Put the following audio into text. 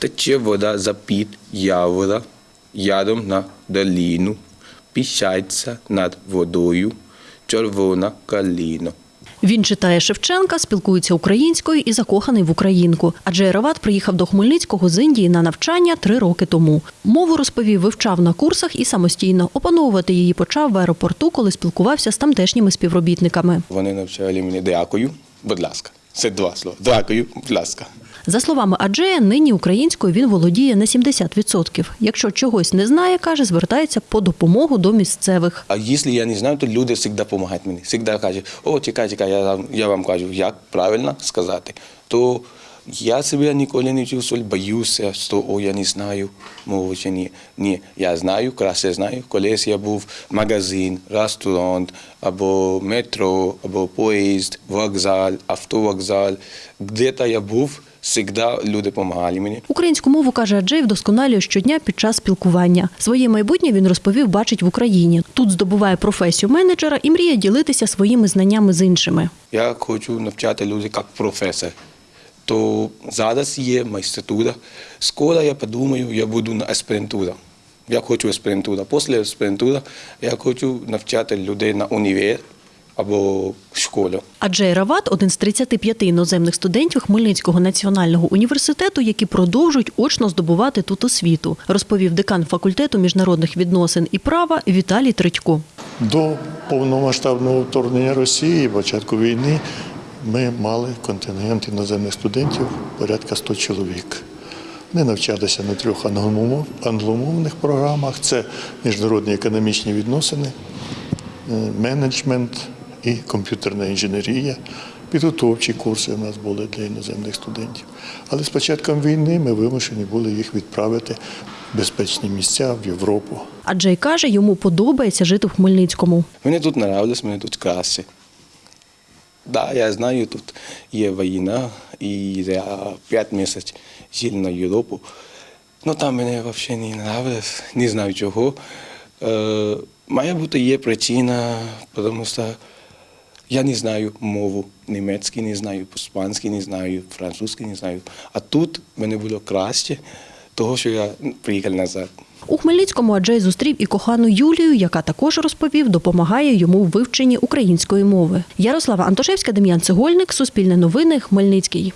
Тече вода за-під явора, яром на доліну, піщається над водою, червона каліна. Він читає Шевченка, спілкується українською і закоханий в українку. Адже Ерават приїхав до Хмельницького з Індії на навчання три роки тому. Мову розповів, вивчав на курсах і самостійно. Опановувати її почав в аеропорту, коли спілкувався з тамтешніми співробітниками. Вони навчали мене дякую, будь ласка. Це два слова. Дякую, будь ласка. За словами Аджея, нині українською він володіє на 70%. Якщо чогось не знає, каже, звертається по допомогу до місцевих. А якщо я не знаю, то люди завжди допомагають мені. Завжди кажуть, о, чекай, чекай, я, я вам кажу, як правильно сказати. То я себе ніколи не чувствую, боюся, що о, я не знаю мову чи ні. Ні, я знаю, краще знаю. Колись я був в магазин, ресторан, або метро, або поїзд, вокзал, автовокзал. Де-то я був, завжди люди допомагали мені. Українську мову каже Аджей вдосконалює щодня під час спілкування. Своє майбутнє він розповів, бачить в Україні. Тут здобуває професію менеджера і мріє ділитися своїми знаннями з іншими. Я хочу навчати людей як професор. То зараз є майстратура. Скоро я подумаю, я буду на аспірантура. Я хочу аспірантура. Після аспірантури я хочу навчати людей на універ або школу. Аджей Рават один з 35 іноземних студентів Хмельницького національного університету, які продовжують очно здобувати тут освіту, розповів декан факультету міжнародних відносин і права Віталій Тритько. До повномасштабного вторгнення Росії, початку війни, ми мали контингент іноземних студентів порядка 100 чоловік. Вони навчалися на трьох англомовних програмах: це міжнародні економічні відносини, е, менеджмент і комп'ютерна інженерія. Підготовчі курси у нас були для іноземних студентів. Але з початком війни ми вимушені були їх відправити в безпечні місця в Європу. Аджей каже, йому подобається жити в Хмельницькому. Мені тут подобається, мені тут краще. Да, я знаю, тут є війна, і я 5 місяців жив на Європу. Ну там мені взагалі не подобається, не знаю чого. Е, має бути є причина, тому що я не знаю мову німецький, не знаю, іспанський не знаю, французький не знаю. А тут мені було краще, того, що я приїхав назад. У Хмельницькому Аджей зустрів і кохану Юлію, яка також розповів, допомагає йому в вивченні української мови. Ярослава Антошевська, Дем'ян Цегольник, Суспільне новини, Хмельницький.